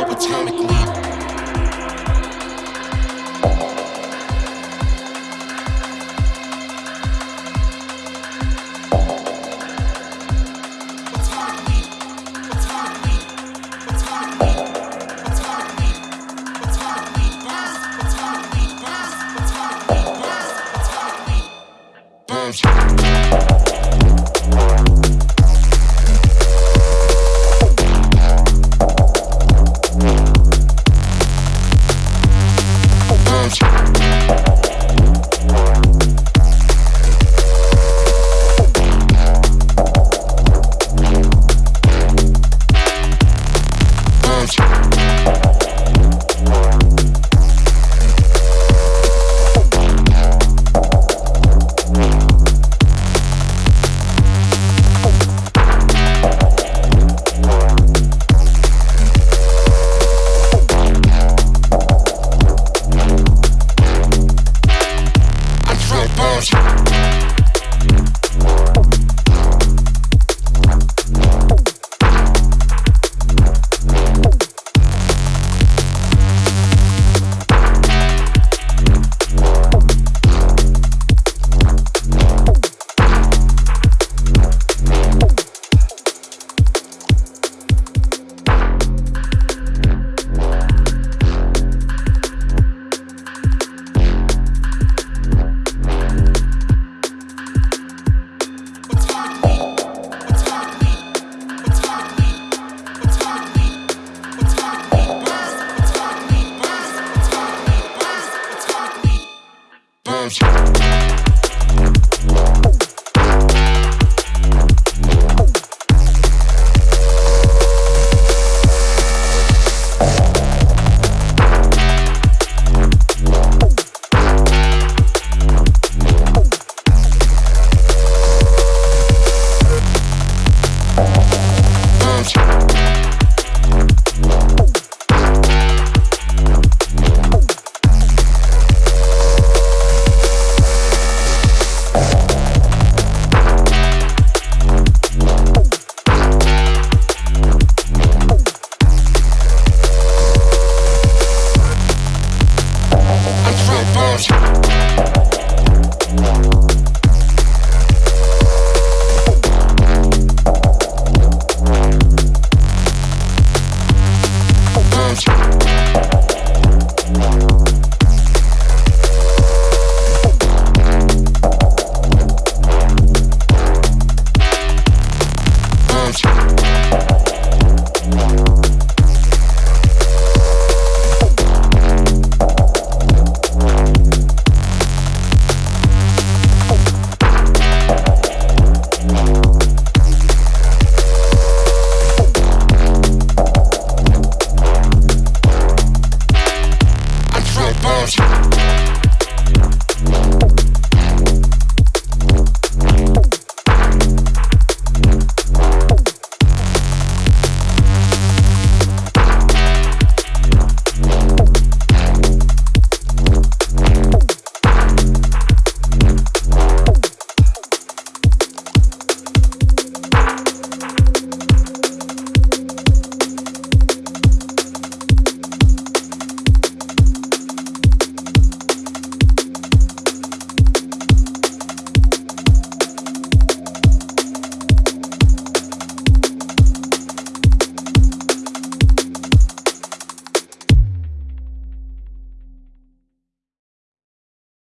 subatomic leap. Bombs. lives. Podcast.